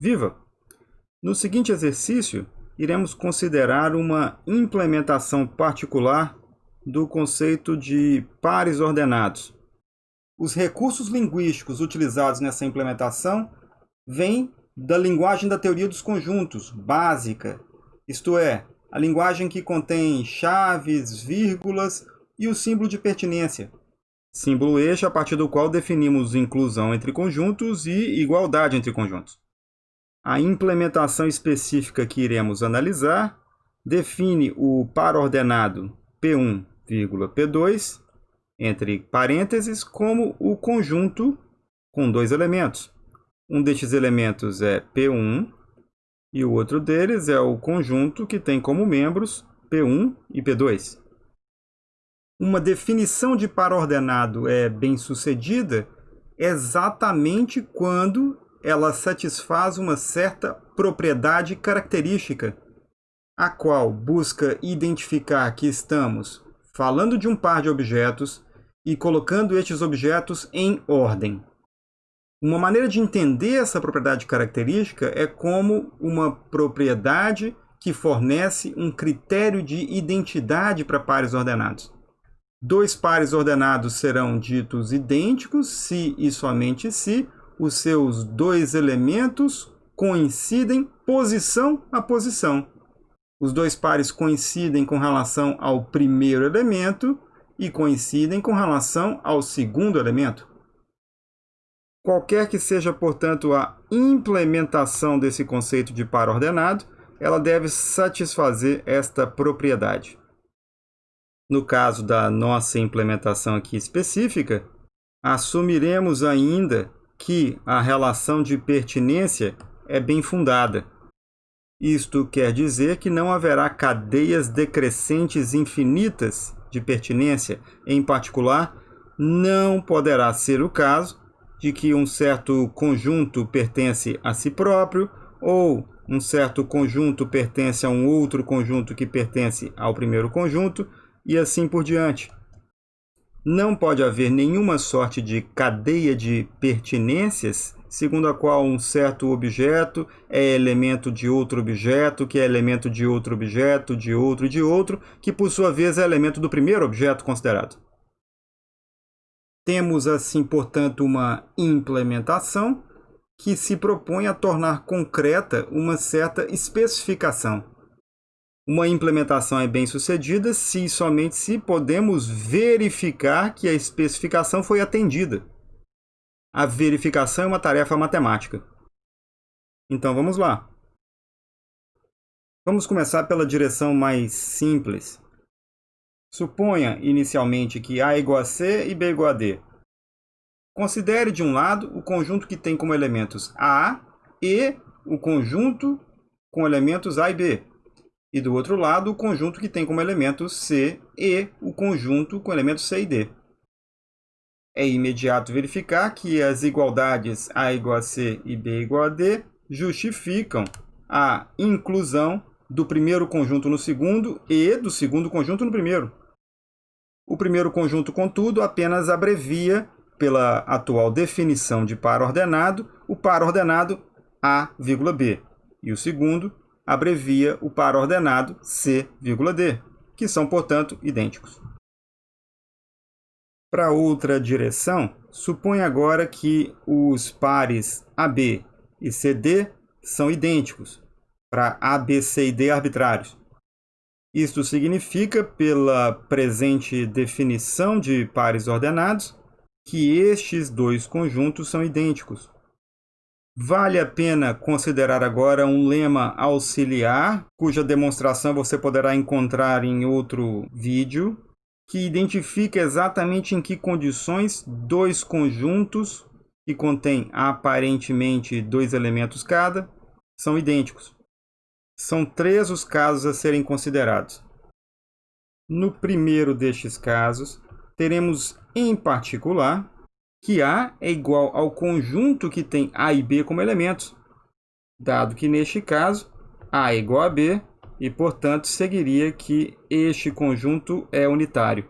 Viva! No seguinte exercício, iremos considerar uma implementação particular do conceito de pares ordenados. Os recursos linguísticos utilizados nessa implementação vêm da linguagem da teoria dos conjuntos, básica, isto é, a linguagem que contém chaves, vírgulas e o símbolo de pertinência. Símbolo este a partir do qual definimos inclusão entre conjuntos e igualdade entre conjuntos. A implementação específica que iremos analisar define o par ordenado P1, P2, entre parênteses, como o conjunto com dois elementos. Um destes elementos é P1 e o outro deles é o conjunto que tem como membros P1 e P2. Uma definição de par ordenado é bem-sucedida exatamente quando ela satisfaz uma certa propriedade característica, a qual busca identificar que estamos falando de um par de objetos e colocando estes objetos em ordem. Uma maneira de entender essa propriedade característica é como uma propriedade que fornece um critério de identidade para pares ordenados. Dois pares ordenados serão ditos idênticos se e somente se os seus dois elementos coincidem posição a posição. Os dois pares coincidem com relação ao primeiro elemento e coincidem com relação ao segundo elemento. Qualquer que seja, portanto, a implementação desse conceito de par ordenado, ela deve satisfazer esta propriedade. No caso da nossa implementação aqui específica, assumiremos ainda que a relação de pertinência é bem fundada. Isto quer dizer que não haverá cadeias decrescentes infinitas de pertinência. Em particular, não poderá ser o caso de que um certo conjunto pertence a si próprio ou um certo conjunto pertence a um outro conjunto que pertence ao primeiro conjunto e assim por diante. Não pode haver nenhuma sorte de cadeia de pertinências segundo a qual um certo objeto é elemento de outro objeto, que é elemento de outro objeto, de outro de outro, que por sua vez é elemento do primeiro objeto considerado. Temos assim, portanto, uma implementação que se propõe a tornar concreta uma certa especificação. Uma implementação é bem sucedida se e somente se podemos verificar que a especificação foi atendida. A verificação é uma tarefa matemática. Então vamos lá. Vamos começar pela direção mais simples. Suponha inicialmente que A é igual a C e B é igual a D. Considere de um lado o conjunto que tem como elementos A e o conjunto com elementos A e B e do outro lado o conjunto que tem como elementos C e o conjunto com elementos C e D. É imediato verificar que as igualdades A igual a C e B igual a D justificam a inclusão do primeiro conjunto no segundo e do segundo conjunto no primeiro. O primeiro conjunto, contudo, apenas abrevia, pela atual definição de par ordenado, o par ordenado A, B, e o segundo abrevia o par ordenado C,D, que são, portanto, idênticos. Para outra direção, suponha agora que os pares AB e CD são idênticos, para A, B, C e D arbitrários. Isto significa, pela presente definição de pares ordenados, que estes dois conjuntos são idênticos. Vale a pena considerar agora um lema auxiliar, cuja demonstração você poderá encontrar em outro vídeo, que identifica exatamente em que condições dois conjuntos, que contêm aparentemente dois elementos cada, são idênticos. São três os casos a serem considerados. No primeiro destes casos, teremos em particular que A é igual ao conjunto que tem A e B como elementos, dado que neste caso A é igual a B e, portanto, seguiria que este conjunto é unitário.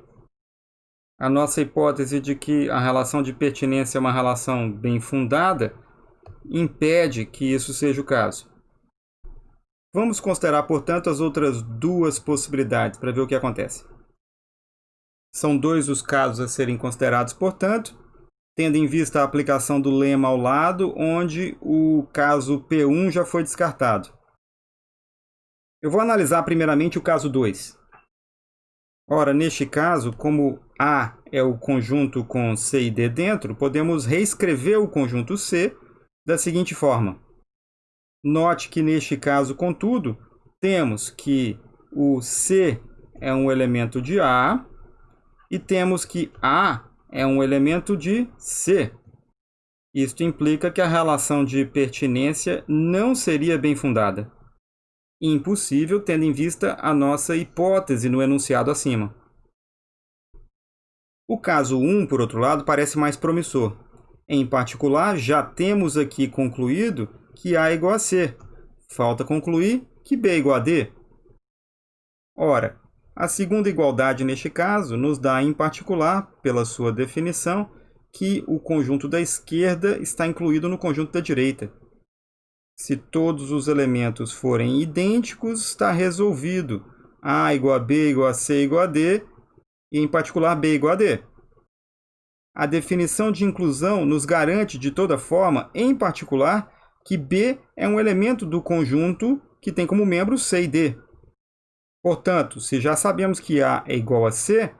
A nossa hipótese de que a relação de pertinência é uma relação bem fundada impede que isso seja o caso. Vamos considerar, portanto, as outras duas possibilidades para ver o que acontece. São dois os casos a serem considerados, portanto, tendo em vista a aplicação do lema ao lado, onde o caso P1 já foi descartado. Eu vou analisar primeiramente o caso 2. Ora, neste caso, como A é o conjunto com C e D dentro, podemos reescrever o conjunto C da seguinte forma. Note que neste caso, contudo, temos que o C é um elemento de A e temos que A é um elemento de C. Isto implica que a relação de pertinência não seria bem fundada. Impossível, tendo em vista a nossa hipótese no enunciado acima. O caso 1, por outro lado, parece mais promissor. Em particular, já temos aqui concluído que A é igual a C. Falta concluir que B é igual a D. Ora, a segunda igualdade, neste caso, nos dá, em particular, pela sua definição, que o conjunto da esquerda está incluído no conjunto da direita. Se todos os elementos forem idênticos, está resolvido. A igual a B igual a C igual a D, e, em particular, B igual a D. A definição de inclusão nos garante, de toda forma, em particular, que B é um elemento do conjunto que tem como membro C e D. Portanto, se já sabemos que A é igual a C,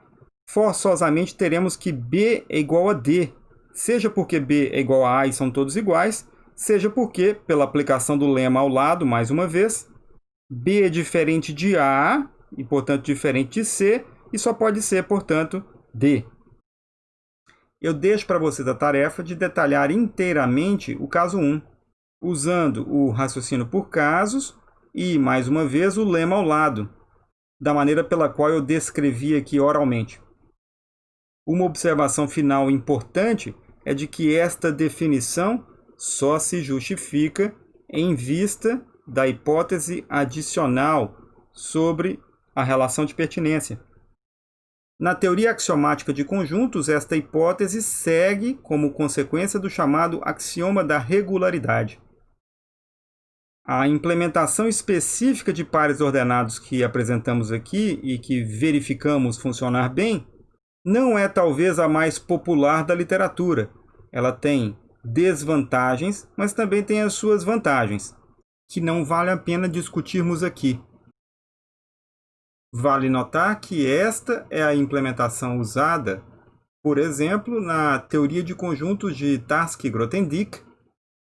forçosamente teremos que B é igual a D, seja porque B é igual a A e são todos iguais, seja porque, pela aplicação do lema ao lado, mais uma vez, B é diferente de A e, portanto, diferente de C, e só pode ser, portanto, D. Eu deixo para vocês a tarefa de detalhar inteiramente o caso 1, usando o raciocínio por casos e, mais uma vez, o lema ao lado, da maneira pela qual eu descrevi aqui oralmente. Uma observação final importante é de que esta definição só se justifica em vista da hipótese adicional sobre a relação de pertinência. Na teoria axiomática de conjuntos, esta hipótese segue como consequência do chamado axioma da regularidade. A implementação específica de pares ordenados que apresentamos aqui e que verificamos funcionar bem não é talvez a mais popular da literatura. Ela tem desvantagens, mas também tem as suas vantagens, que não vale a pena discutirmos aqui. Vale notar que esta é a implementação usada, por exemplo, na teoria de conjuntos de Tarski-Grothendieck,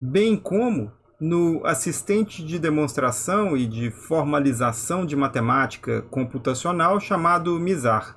bem como no assistente de demonstração e de formalização de matemática computacional chamado MISAR.